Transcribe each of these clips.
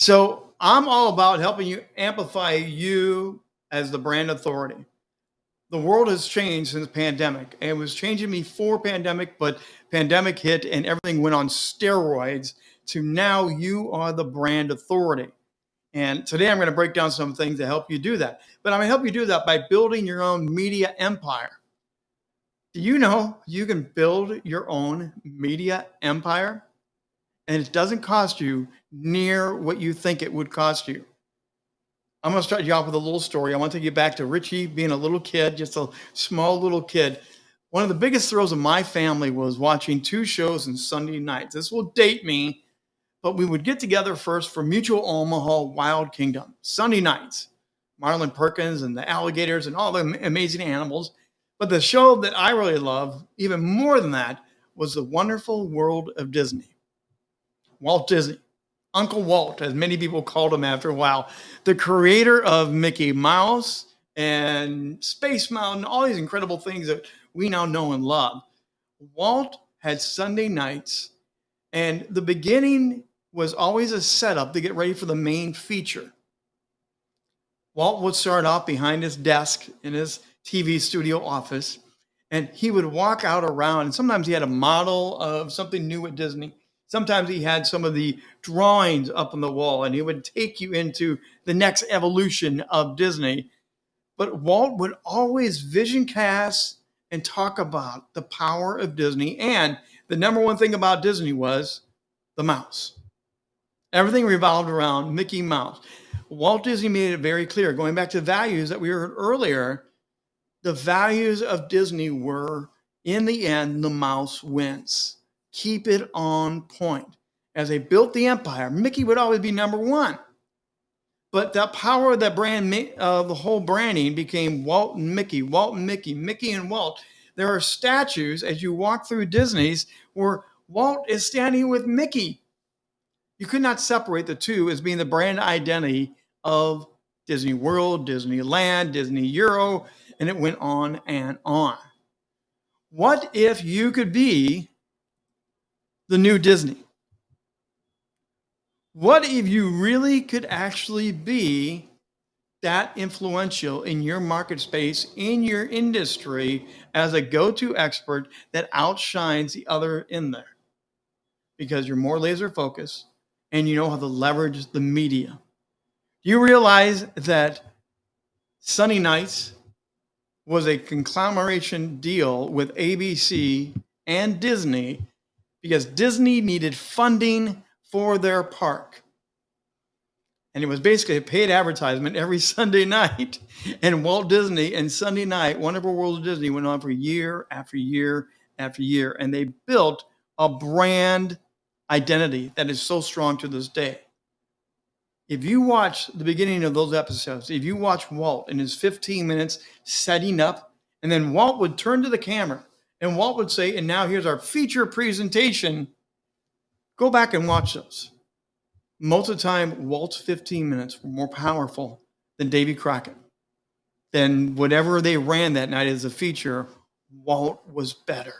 So I'm all about helping you amplify you as the brand authority. The world has changed since pandemic. And it was changing me before pandemic, but pandemic hit and everything went on steroids to now you are the brand authority. And today I'm going to break down some things to help you do that. But I'm going to help you do that by building your own media empire. Do you know you can build your own media empire? And it doesn't cost you near what you think it would cost you. I'm going to start you off with a little story. I want to take you back to Richie being a little kid, just a small little kid. One of the biggest thrills of my family was watching two shows on Sunday nights. This will date me but we would get together first for Mutual Omaha Wild Kingdom, Sunday nights. Marlin Perkins and the alligators and all the amazing animals. But the show that I really love, even more than that, was The Wonderful World of Disney. Walt Disney, Uncle Walt, as many people called him after a while, the creator of Mickey Mouse and Space Mountain, all these incredible things that we now know and love. Walt had Sunday nights, and the beginning was always a setup to get ready for the main feature. Walt would start off behind his desk in his TV studio office, and he would walk out around. And sometimes he had a model of something new at Disney. Sometimes he had some of the drawings up on the wall, and he would take you into the next evolution of Disney. But Walt would always vision cast and talk about the power of Disney. And the number one thing about Disney was the mouse. Everything revolved around Mickey Mouse. Walt Disney made it very clear, going back to the values that we heard earlier, the values of Disney were in the end, the mouse wins. Keep it on point. As they built the empire, Mickey would always be number one. But the power of that brand, uh, the whole branding became Walt and Mickey, Walt and Mickey, Mickey and Walt. There are statues as you walk through Disney's where Walt is standing with Mickey you could not separate the two as being the brand identity of Disney World, Disneyland, Disney Euro, and it went on and on. What if you could be the new Disney? What if you really could actually be that influential in your market space, in your industry, as a go to expert that outshines the other in there? Because you're more laser focused, and you know how to leverage the media. Do you realize that Sunny Nights was a conglomeration deal with ABC and Disney because Disney needed funding for their park. And it was basically a paid advertisement every Sunday night. And Walt Disney and Sunday night, Wonderful World of Disney went on for year after year after year. And they built a brand identity that is so strong to this day. If you watch the beginning of those episodes, if you watch Walt in his 15 minutes setting up, and then Walt would turn to the camera and Walt would say, and now here's our feature presentation. Go back and watch those. Most of the time, Walt's 15 minutes were more powerful than Davy Crockett. Then whatever they ran that night as a feature, Walt was better.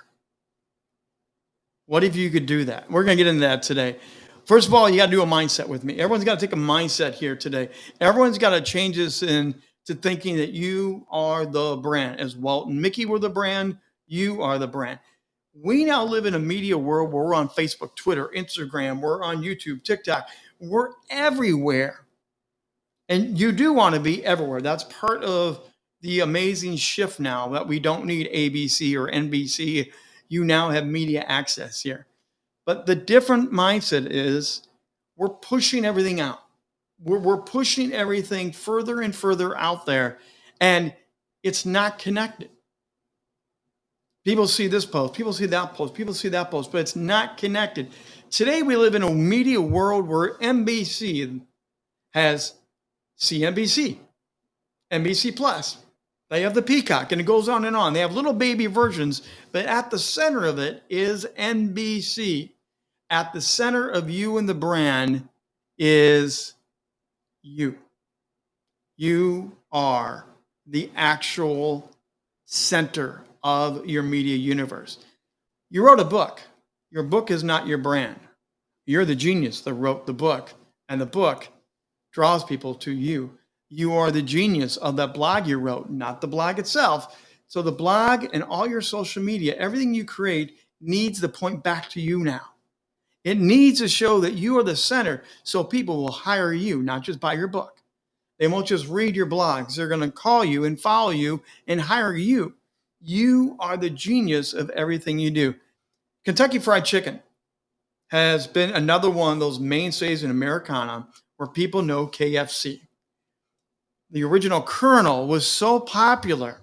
What if you could do that? We're going to get into that today. First of all, you got to do a mindset with me. Everyone's got to take a mindset here today. Everyone's got to change this into thinking that you are the brand. As Walt and Mickey were the brand, you are the brand. We now live in a media world where we're on Facebook, Twitter, Instagram, we're on YouTube, TikTok, we're everywhere. And you do want to be everywhere. That's part of the amazing shift now that we don't need ABC or NBC you now have media access here. But the different mindset is we're pushing everything out. We're, we're pushing everything further and further out there, and it's not connected. People see this post, people see that post, people see that post, but it's not connected. Today, we live in a media world where NBC has CNBC, NBC Plus, they have the peacock and it goes on and on. They have little baby versions, but at the center of it is NBC. At the center of you and the brand is you. You are the actual center of your media universe. You wrote a book. Your book is not your brand. You're the genius that wrote the book. And the book draws people to you. You are the genius of that blog you wrote, not the blog itself. So the blog and all your social media, everything you create needs to point back to you now. It needs to show that you are the center so people will hire you, not just buy your book. They won't just read your blogs. They're going to call you and follow you and hire you. You are the genius of everything you do. Kentucky Fried Chicken has been another one of those mainstays in Americana where people know KFC. The original Colonel was so popular,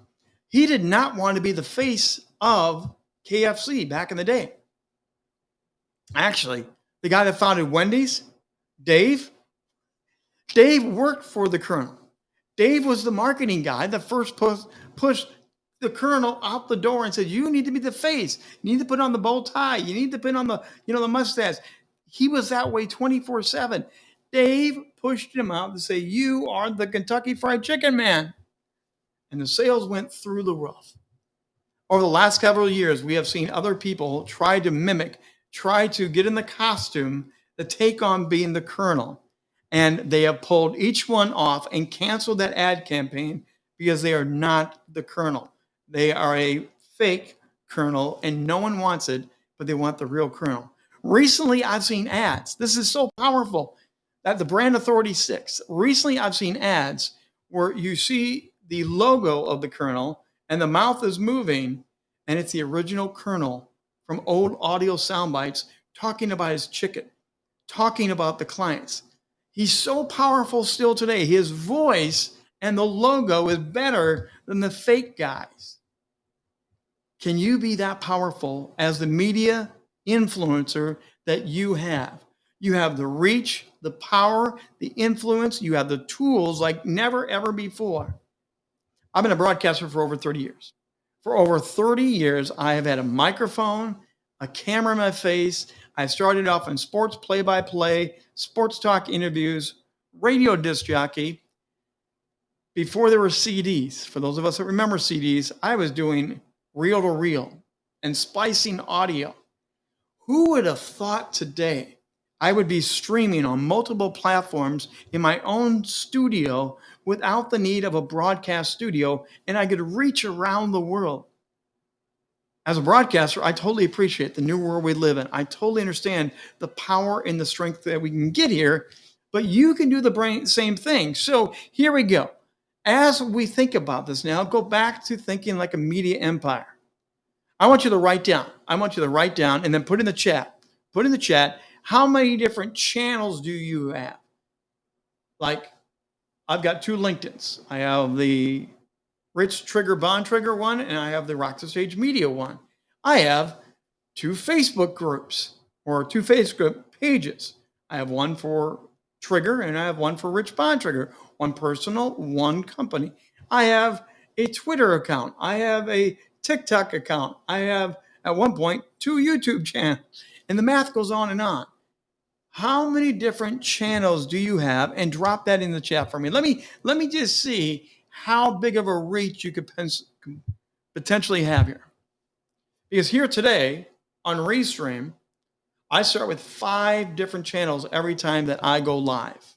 he did not want to be the face of KFC back in the day. Actually, the guy that founded Wendy's, Dave, Dave worked for the Colonel. Dave was the marketing guy that first push, pushed the Colonel out the door and said, "You need to be the face. You need to put on the bow tie. You need to put on the, you know, the mustache." He was that way 24 7. Dave pushed him out to say, You are the Kentucky Fried Chicken man. And the sales went through the roof. Over the last several years, we have seen other people try to mimic, try to get in the costume to take on being the colonel. And they have pulled each one off and canceled that ad campaign because they are not the colonel. They are a fake colonel and no one wants it, but they want the real colonel. Recently, I've seen ads. This is so powerful. At the Brand Authority 6, recently I've seen ads where you see the logo of the colonel and the mouth is moving, and it's the original colonel from old audio sound bites talking about his chicken, talking about the clients. He's so powerful still today. His voice and the logo is better than the fake guys. Can you be that powerful as the media influencer that you have? You have the reach, the power, the influence, you have the tools like never ever before. I've been a broadcaster for over 30 years. For over 30 years, I have had a microphone, a camera in my face. I started off in sports play by play, sports talk interviews, radio disc jockey. Before there were CDs, for those of us that remember CDs, I was doing reel to reel and splicing audio. Who would have thought today I would be streaming on multiple platforms in my own studio without the need of a broadcast studio, and I could reach around the world. As a broadcaster, I totally appreciate the new world we live in. I totally understand the power and the strength that we can get here, but you can do the same thing. So here we go. As we think about this now, go back to thinking like a media empire. I want you to write down. I want you to write down and then put in the chat. Put in the chat how many different channels do you have? Like, I've got two LinkedIn's. I have the Rich Trigger Bontrager one, and I have the Rock the Stage Media one. I have two Facebook groups or two Facebook pages. I have one for Trigger and I have one for Rich Bontrager, one personal, one company. I have a Twitter account. I have a TikTok account. I have, at one point, two YouTube channels. And the math goes on and on how many different channels do you have and drop that in the chat for me let me let me just see how big of a reach you could potentially have here because here today on restream i start with five different channels every time that i go live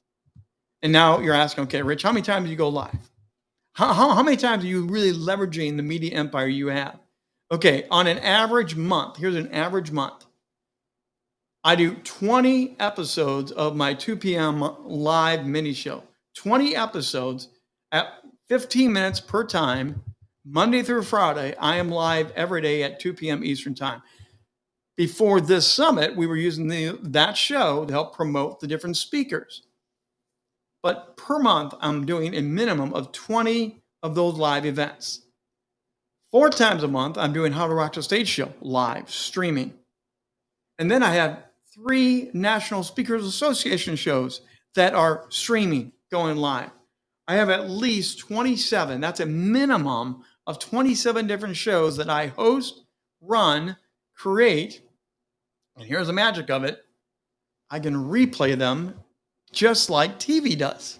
and now you're asking okay rich how many times do you go live how, how, how many times are you really leveraging the media empire you have okay on an average month here's an average month I do 20 episodes of my 2 p.m. live mini show. 20 episodes at 15 minutes per time, Monday through Friday. I am live every day at 2 p.m. Eastern Time. Before this summit, we were using the, that show to help promote the different speakers. But per month, I'm doing a minimum of 20 of those live events. Four times a month, I'm doing How to Rock the Stage show live streaming. And then I have three National Speakers Association shows that are streaming, going live. I have at least 27. That's a minimum of 27 different shows that I host, run, create. And here's the magic of it I can replay them just like TV does.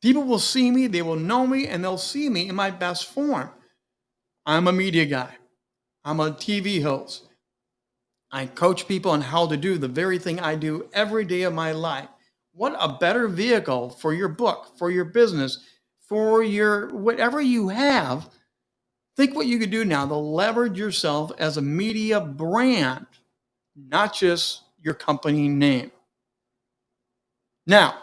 People will see me, they will know me, and they'll see me in my best form. I'm a media guy, I'm a TV host. I coach people on how to do the very thing I do every day of my life. What a better vehicle for your book, for your business, for your whatever you have. Think what you could do now to leverage yourself as a media brand, not just your company name. Now,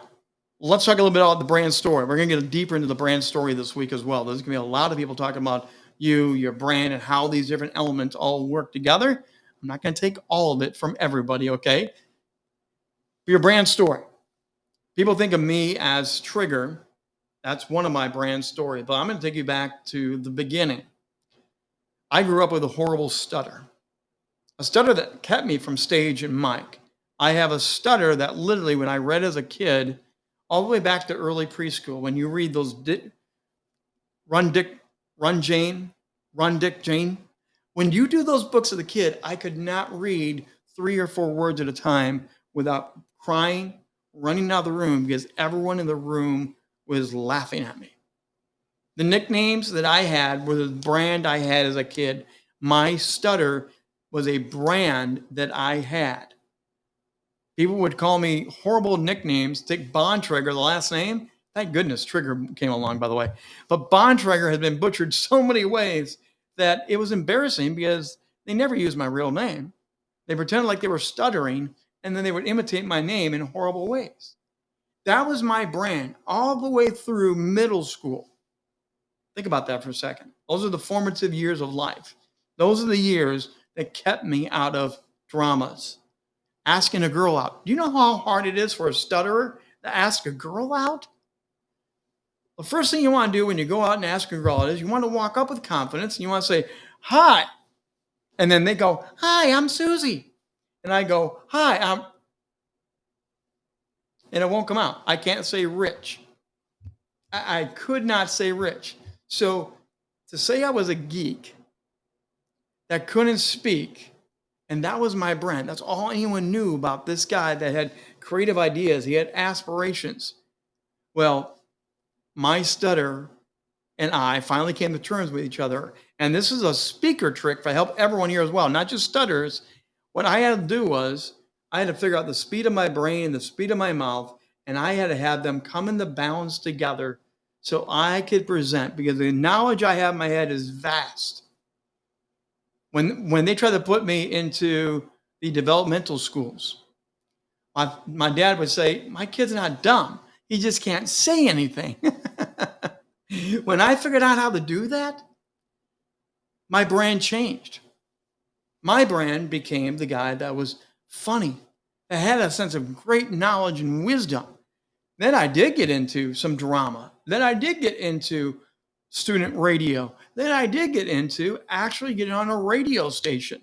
let's talk a little bit about the brand story. We're going to get deeper into the brand story this week as well. There's going to be a lot of people talking about you, your brand, and how these different elements all work together. I'm not going to take all of it from everybody, okay? Your brand story. People think of me as Trigger. That's one of my brand story, but I'm going to take you back to the beginning. I grew up with a horrible stutter, a stutter that kept me from stage and mic. I have a stutter that literally, when I read as a kid, all the way back to early preschool, when you read those di- Run Dick, Run Jane, Run Dick Jane, when you do those books as a kid, I could not read three or four words at a time without crying, running out of the room because everyone in the room was laughing at me. The nicknames that I had were the brand I had as a kid. My stutter was a brand that I had. People would call me horrible nicknames. Take Bontrager, the last name. Thank goodness Trigger came along, by the way. But Bontrager has been butchered so many ways that it was embarrassing because they never used my real name. They pretended like they were stuttering and then they would imitate my name in horrible ways. That was my brand all the way through middle school. Think about that for a second. Those are the formative years of life. Those are the years that kept me out of dramas. Asking a girl out. Do you know how hard it is for a stutterer to ask a girl out? The first thing you want to do when you go out and ask a girl out is you want to walk up with confidence and you want to say, Hi. And then they go, Hi, I'm Susie. And I go, Hi, I'm. And it won't come out. I can't say rich. I, I could not say rich. So to say I was a geek that couldn't speak, and that was my brand, that's all anyone knew about this guy that had creative ideas, he had aspirations. Well, my stutter and I finally came to terms with each other. And this is a speaker trick for help everyone here as well, not just stutters. What I had to do was I had to figure out the speed of my brain, the speed of my mouth, and I had to have them come into balance together so I could present because the knowledge I have in my head is vast. When when they tried to put me into the developmental schools, my, my dad would say, My kid's not dumb. He just can't say anything. when I figured out how to do that, my brand changed. My brand became the guy that was funny, that had a sense of great knowledge and wisdom. Then I did get into some drama. Then I did get into student radio. Then I did get into actually getting on a radio station.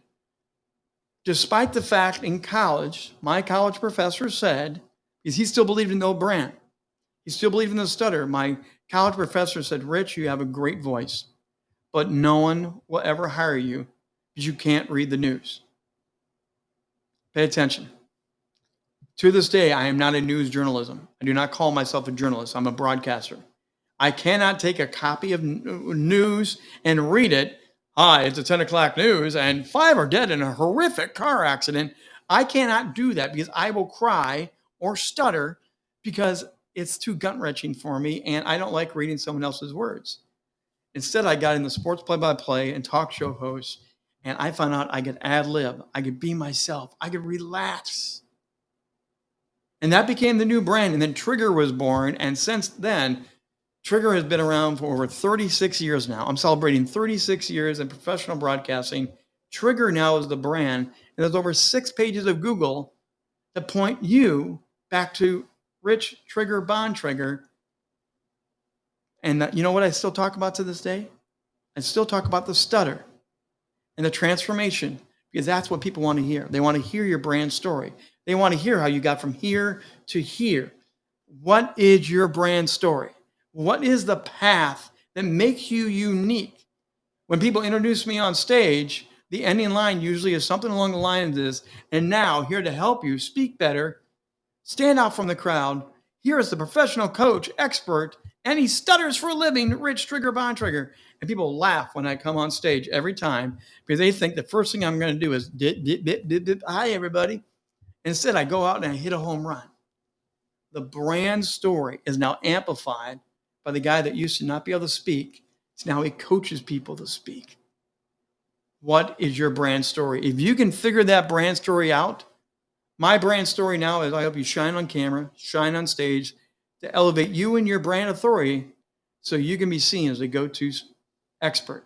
Despite the fact in college, my college professor said, because he still believed in no brand, he still believed in the stutter. My college professor said, Rich, you have a great voice, but no one will ever hire you because you can't read the news. Pay attention. To this day, I am not a news journalism. I do not call myself a journalist. I'm a broadcaster. I cannot take a copy of news and read it. Hi, it's a 10 o'clock news, and five are dead in a horrific car accident. I cannot do that because I will cry or stutter because it's too gut wrenching for me, and I don't like reading someone else's words. Instead, I got in the sports play by play and talk show host, and I found out I could ad lib, I could be myself, I could relax. And that became the new brand. And then Trigger was born. And since then, Trigger has been around for over 36 years now. I'm celebrating 36 years in professional broadcasting. Trigger now is the brand. And there's over six pages of Google that point you back to Rich Trigger Bond Bontrager. And you know what I still talk about to this day? I still talk about the stutter and the transformation because that's what people want to hear. They want to hear your brand story. They want to hear how you got from here to here. What is your brand story? What is the path that makes you unique? When people introduce me on stage, the ending line usually is something along the lines of this, and now here to help you speak better, stand out from the crowd. Here is the professional coach, expert, and he stutters for a living, Rich Trigger Bontrager. And people laugh when I come on stage every time because they think the first thing I'm going to do is dip, dip, dip, dip, dip. Hi, everybody. Instead, I go out and I hit a home run. the brand story is now amplified by the guy that used to not be able to speak. So now he coaches people to speak. What is your brand story? If you can figure that brand story out, my brand story now is I hope you shine on camera, shine on stage to elevate you and your brand authority so you can be seen as a go to expert.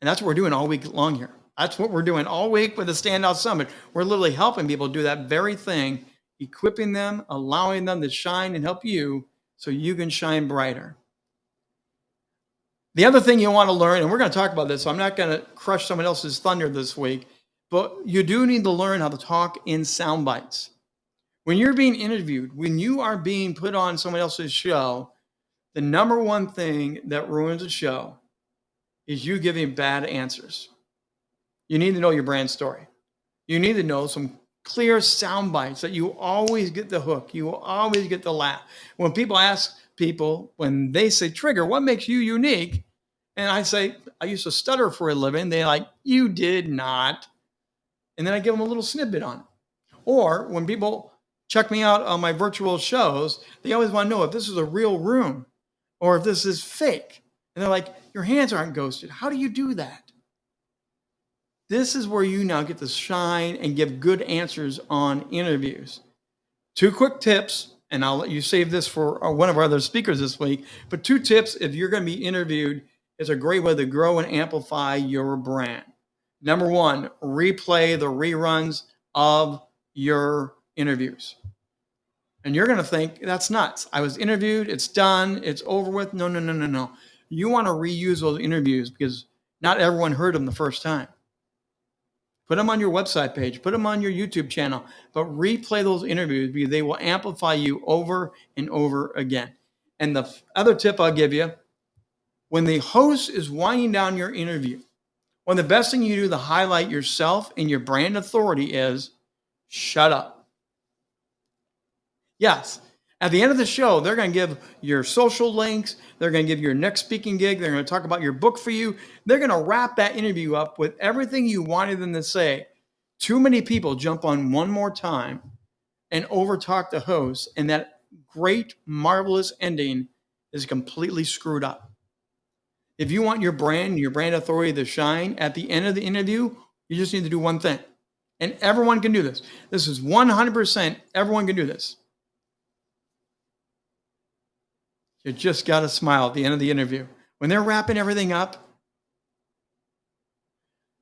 And that's what we're doing all week long here. That's what we're doing all week with the Standout Summit. We're literally helping people do that very thing, equipping them, allowing them to shine and help you so you can shine brighter. The other thing you want to learn, and we're going to talk about this, so I'm not going to crush someone else's thunder this week, but you do need to learn how to talk in sound bites. When you're being interviewed, when you are being put on someone else's show, the number one thing that ruins a show is you giving bad answers. You need to know your brand story. You need to know some clear sound bites that you always get the hook. You always get the laugh. When people ask people, when they say, Trigger, what makes you unique? And I say, I used to stutter for a living. They're like, You did not. And then I give them a little snippet on it. Or when people check me out on my virtual shows, they always want to know if this is a real room or if this is fake. And they're like, your hands aren't ghosted. How do you do that? This is where you now get to shine and give good answers on interviews. Two quick tips, and I'll let you save this for uh, one of our other speakers this week. But two tips if you're going to be interviewed is a great way to grow and amplify your brand. Number one, replay the reruns of your interviews. And you're going to think that's nuts. I was interviewed, it's done, it's over with. No, no, no, no, no you want to reuse those interviews because not everyone heard them the first time. Put them on your website page, put them on your YouTube channel, but replay those interviews because they will amplify you over and over again. And the other tip I'll give you when the host is winding down your interview, one of the best thing you do to highlight yourself and your brand authority is shut up. Yes, at the end of the show, they're going to give your social links. They're going to give your next speaking gig. They're going to talk about your book for you. They're going to wrap that interview up with everything you wanted them to say. Too many people jump on one more time and overtalk the host, and that great, marvelous ending is completely screwed up. If you want your brand, your brand authority to shine at the end of the interview, you just need to do one thing. And everyone can do this. This is 100% everyone can do this You just got to smile at the end of the interview. When they're wrapping everything up,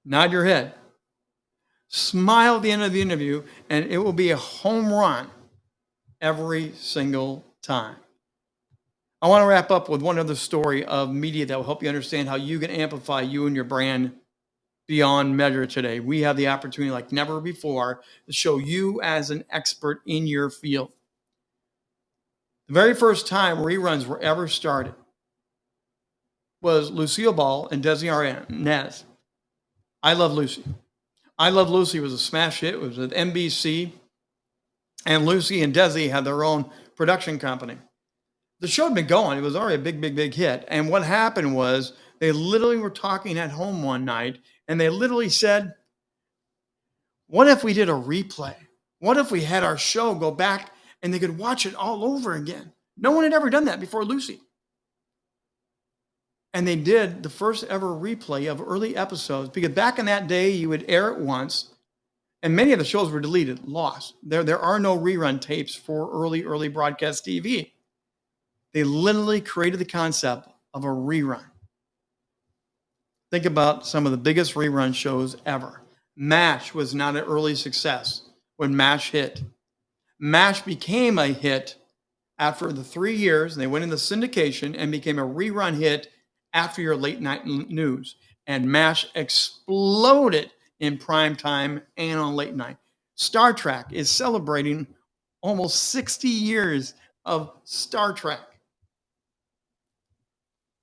nod your head. Smile at the end of the interview, and it will be a home run every single time. I want to wrap up with one other story of media that will help you understand how you can amplify you and your brand beyond measure today. We have the opportunity, like never before, to show you as an expert in your field. The very first time reruns were ever started was Lucille Ball and Desi Arnaz. I Love Lucy. I Love Lucy was a smash hit. It was at NBC. And Lucy and Desi had their own production company. The show had been going. It was already a big, big, big hit. And what happened was they literally were talking at home one night and they literally said, What if we did a replay? What if we had our show go back and they could watch it all over again. No one had ever done that before Lucy. And they did the first ever replay of early episodes because back in that day, you would air it once, and many of the shows were deleted, lost. There, there are no rerun tapes for early, early broadcast TV. They literally created the concept of a rerun. Think about some of the biggest rerun shows ever. MASH was not an early success when MASH hit. MASH became a hit after the three years. and They went into syndication and became a rerun hit after your late night news. And MASH exploded in prime time and on late night. Star Trek is celebrating almost 60 years of Star Trek.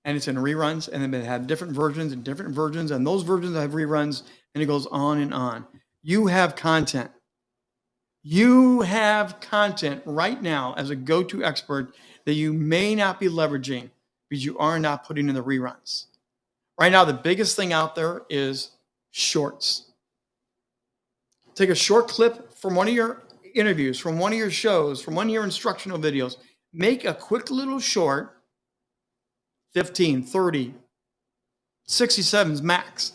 And it's in reruns, and then they have different versions and different versions, and those versions have reruns, and it goes on and on. You have content. You have content right now as a go to expert that you may not be leveraging because you are not putting in the reruns. Right now, the biggest thing out there is shorts. Take a short clip from one of your interviews from one of your shows, from one of your instructional videos. Make a quick little short, 15, 30, 67s max.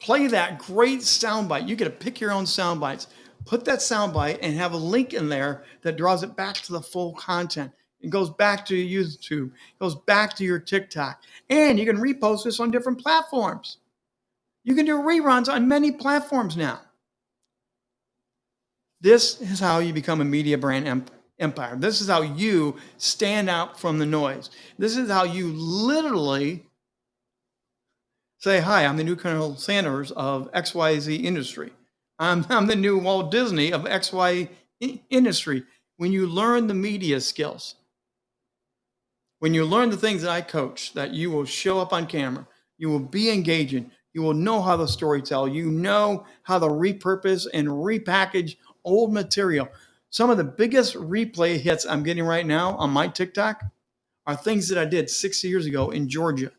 Play that great soundbite. You get to pick your own sound bites. Put that soundbite and have a link in there that draws it back to the full content. It goes back to YouTube, it goes back to your TikTok, and you can repost this on different platforms. You can do reruns on many platforms now. This is how you become a media brand empire. This is how you stand out from the noise. This is how you literally say, Hi, I'm the new Colonel Sanders of XYZ industry. I'm, I'm the new Walt Disney of XY industry. When you learn the media skills, when you learn the things that I coach, that you will show up on camera, you will be engaging, you will know how to storytell, you know how to repurpose and repackage old material. Some of the biggest replay hits I'm getting right now on my TikTok are things that I did six years ago in Georgia.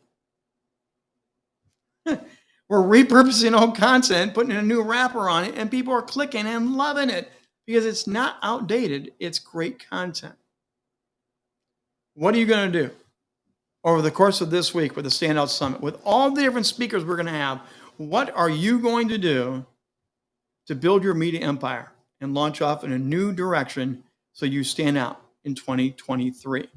We're repurposing old content, putting a new wrapper on it, and people are clicking and loving it because it's not outdated, it's great content. What are you going to do over the course of this week with the Standout Summit? With all the different speakers we're going to have, what are you going to do to build your media empire and launch off in a new direction so you stand out in 2023?